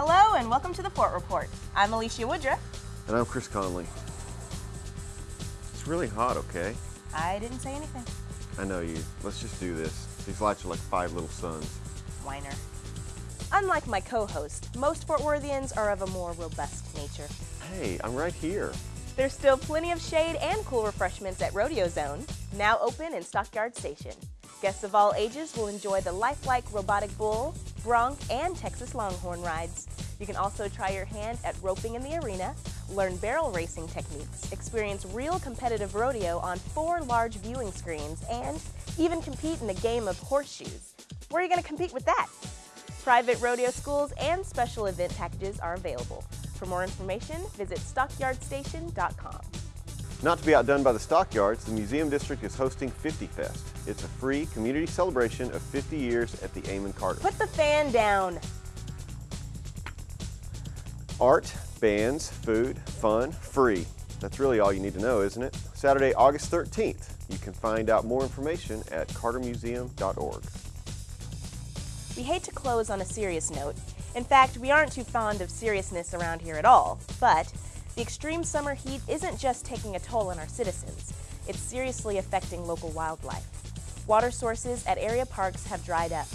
Hello and welcome to the Fort Report. I'm Alicia Woodruff. And I'm Chris Conley. It's really hot, okay? I didn't say anything. I know you. Let's just do this. These lights are like five little suns. Whiner. Unlike my co-host, most Fort Worthians are of a more robust nature. Hey, I'm right here. There's still plenty of shade and cool refreshments at Rodeo Zone, now open in Stockyard Station. Guests of all ages will enjoy the lifelike robotic bull, bronc, and Texas Longhorn rides. You can also try your hand at roping in the arena, learn barrel racing techniques, experience real competitive rodeo on four large viewing screens, and even compete in a game of horseshoes. Where are you going to compete with that? Private rodeo schools and special event packages are available. For more information, visit stockyardstation.com. Not to be outdone by the stockyards, the Museum District is hosting 50 Fest. It's a free community celebration of 50 years at the Amon Carter. Put the fan down. Art, bands, food, fun, free. That's really all you need to know, isn't it? Saturday, August 13th. You can find out more information at cartermuseum.org. We hate to close on a serious note. In fact, we aren't too fond of seriousness around here at all. But the extreme summer heat isn't just taking a toll on our citizens, it's seriously affecting local wildlife. Water sources at area parks have dried up.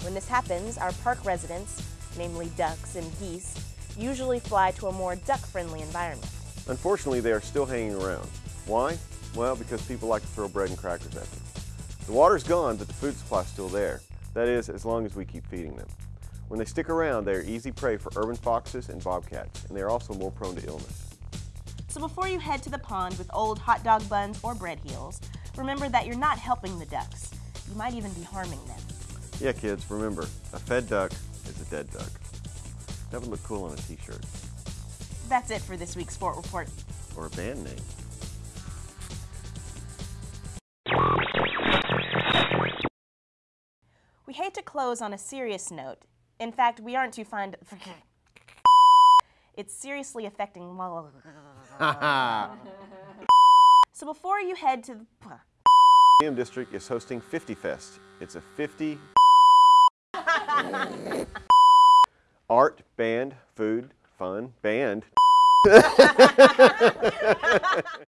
When this happens, our park residents, namely ducks and geese, usually fly to a more duck-friendly environment. Unfortunately, they are still hanging around. Why? Well, because people like to throw bread and crackers at them. The water's gone, but the food supply's still there. That is, as long as we keep feeding them. When they stick around, they are easy prey for urban foxes and bobcats, and they are also more prone to illness. So before you head to the pond with old hot dog buns or bread heels, remember that you're not helping the ducks. You might even be harming them. Yeah, kids, remember, a fed duck is a dead duck. That would look cool on a t-shirt. That's it for this week's Fort Report. Or a band name. We hate to close on a serious note. In fact, we aren't too fond of... It's seriously affecting... so before you head to the... Museum District is hosting 50 Fest. It's a 50 art, band, food, fun, band.